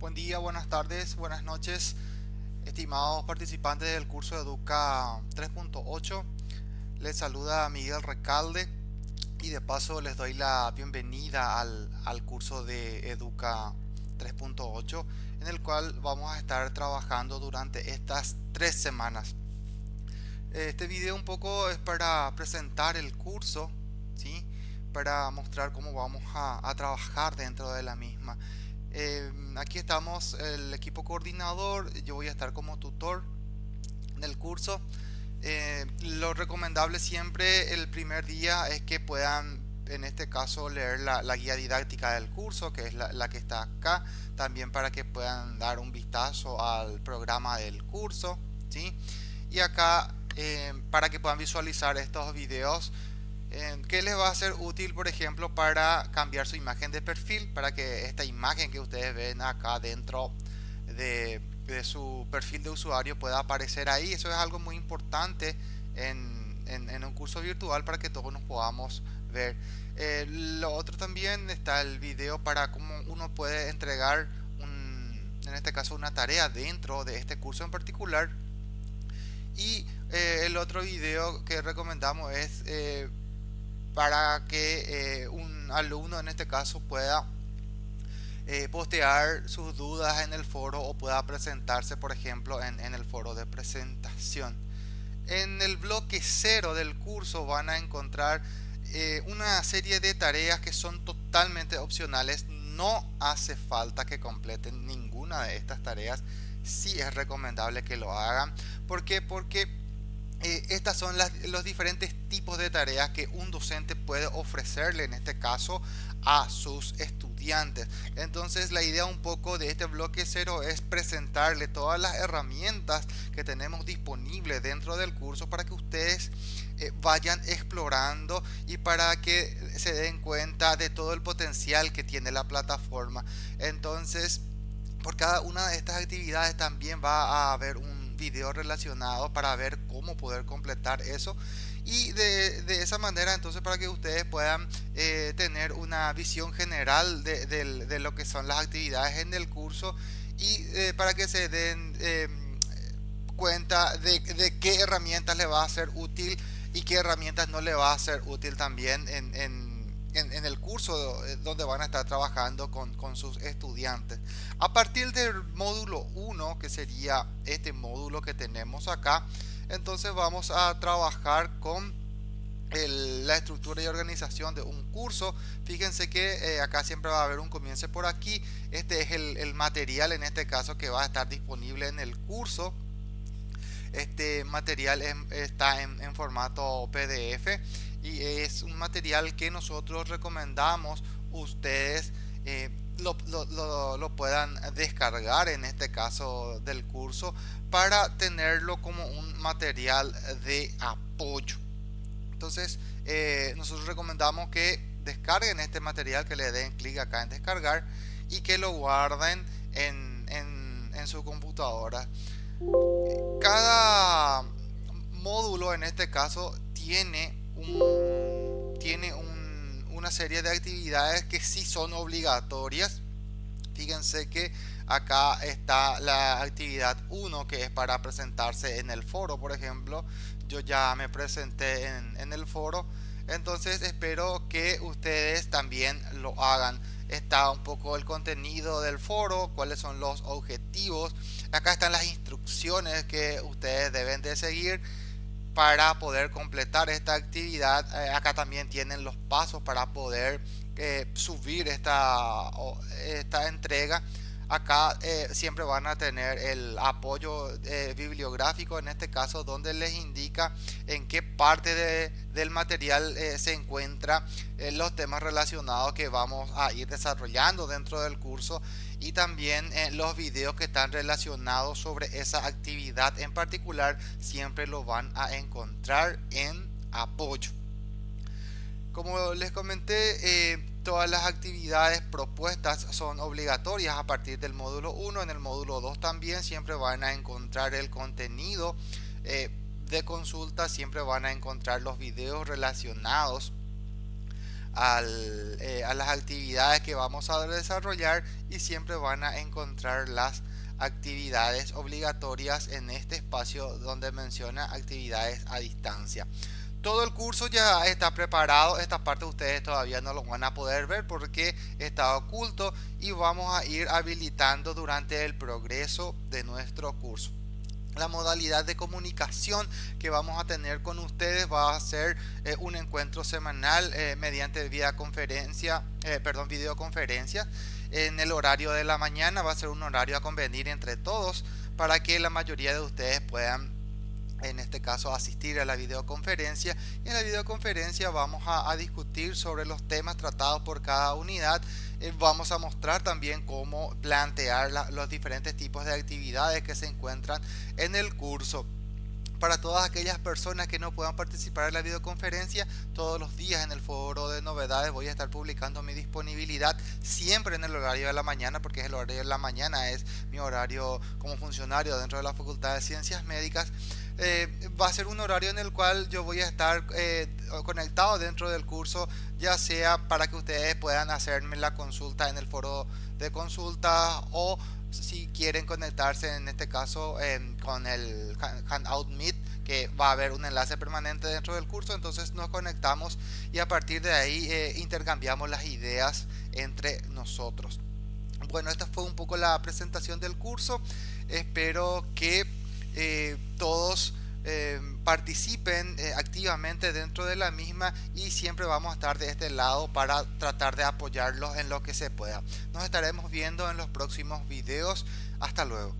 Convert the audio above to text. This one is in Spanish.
Buen día, buenas tardes, buenas noches, estimados participantes del curso Educa 3.8. Les saluda Miguel Recalde y de paso les doy la bienvenida al, al curso de Educa 3.8 en el cual vamos a estar trabajando durante estas tres semanas. Este video un poco es para presentar el curso, ¿sí? para mostrar cómo vamos a, a trabajar dentro de la misma. Eh, aquí estamos el equipo coordinador, yo voy a estar como tutor del curso. Eh, lo recomendable siempre el primer día es que puedan en este caso leer la, guía didáctica del curso que es la, que está acá también para que puedan dar un vistazo al programa del curso ¿sí? y acá eh, para que puedan visualizar estos videos ¿Qué les va a ser útil, por ejemplo, para cambiar su imagen de perfil? Para que esta imagen que ustedes ven acá dentro de, su perfil de usuario pueda aparecer ahí. Eso es algo muy importante en, un curso virtual para que todos nos podamos ver. Eh, lo otro también está el video para cómo uno puede entregar, un, en este caso, una tarea dentro de este curso en particular. Y eh, el otro video que recomendamos es eh, para que eh, un alumno en este caso pueda eh, postear sus dudas en el foro o pueda presentarse por ejemplo en, el foro de presentación. En el bloque cero del curso van a encontrar eh, una serie de tareas que son totalmente opcionales. No hace falta que completen ninguna de estas tareas. Si es recomendable que lo hagan. ¿por qué? porque eh, estas son los diferentes tipos de tareas que un docente puede ofrecerle en este caso a sus estudiantes. Entonces la idea un poco de este bloque cero es presentarle todas las herramientas que tenemos disponibles dentro del curso para que ustedes eh, vayan explorando y para que se den cuenta de todo el potencial que tiene la plataforma. Entonces por cada una de estas actividades también va a haber un video relacionado para ver cómo poder completar eso. Y de, esa manera entonces para que ustedes puedan eh, tener una visión general de, lo que son las actividades en el curso y eh, para que se den em, cuenta de, qué herramientas le va a ser útil y qué herramientas no le va a ser útil también en, el curso eh, donde van a estar trabajando con, sus estudiantes. A partir del módulo 1, que sería este módulo que tenemos acá, entonces vamos a trabajar con la estructura y organización de un curso. Fíjense que eh, acá siempre va a haber un comienzo por aquí. Este es el, material en este caso que va a estar disponible en el curso. Este material está en, en formato PDF y es un material que nosotros recomendamos ustedes eh, lo, puedan descargar en este caso del curso para tenerlo como un material de apoyo. Entonces eh, nosotros recomendamos que descarguen este material que le den clic acá en descargar y que lo guarden en, en, en su computadora. Cada módulo en este caso tiene tiene una serie de actividades que sí son obligatorias. Fíjense que acá está la actividad 1 que es para presentarse en el foro, por ejemplo. Yo ya me presenté en, en el foro. Entonces espero que ustedes también lo hagan. Está un poco el contenido del foro, cuáles son los objetivos. Acá están las instrucciones que ustedes deben de seguir para poder completar esta actividad eh, acá también tienen los pasos para poder eh, subir esta, esta entrega acá eh, siempre van a tener el apoyo bibliográfico en este caso donde les indica en qué parte del material se encuentra los temas relacionados que vamos a ir desarrollando dentro del curso y también los videos que están relacionados sobre esa actividad en particular siempre lo van a encontrar en apoyo. Como les comenté eh, todas las actividades propuestas son obligatorias a partir del módulo 1 en el módulo 2 también siempre van a encontrar el contenido eh, de consulta siempre van a encontrar los videos relacionados eh, a las actividades que vamos a desarrollar y siempre van a encontrar las actividades obligatorias en este espacio donde menciona actividades a distancia. Todo el curso ya está preparado, esta parte ustedes todavía no lo van a poder ver porque está oculto y vamos a ir habilitando durante el progreso de nuestro curso. La modalidad de comunicación que vamos a tener con ustedes va a ser eh, un encuentro semanal eh, mediante videoconferencia, eh, perdón, videoconferencia en el horario de la mañana. Va a ser un horario a convenir entre todos para que la mayoría de ustedes puedan en este caso asistir a la videoconferencia. Y en la videoconferencia vamos a, discutir sobre los temas tratados por cada unidad. Eh, vamos a mostrar también cómo plantear los diferentes tipos de actividades que se encuentran en el curso. Para todas aquellas personas que no puedan participar en la videoconferencia, todos los días en el foro de novedades voy a estar publicando mi disponibilidad siempre en el horario de la mañana, porque es el horario de la mañana, es mi horario como funcionario dentro de la Facultad de Ciencias Médicas. Eh, va a ser un horario en el cual yo voy a estar eh, conectado dentro del curso, ya sea para que ustedes puedan hacerme la consulta en el foro de consulta o si quieren conectarse en este caso con el Hangout Meet que va a haber un enlace permanente dentro del curso. Entonces nos conectamos y a partir de ahí eh, intercambiamos las ideas entre nosotros. Bueno esta fue un poco la presentación del curso. Espero que todos eh, participen eh, activamente dentro de la misma y siempre vamos a estar de este lado para tratar de apoyarlos en lo que se pueda. Nos estaremos viendo en los próximos videos. Hasta luego.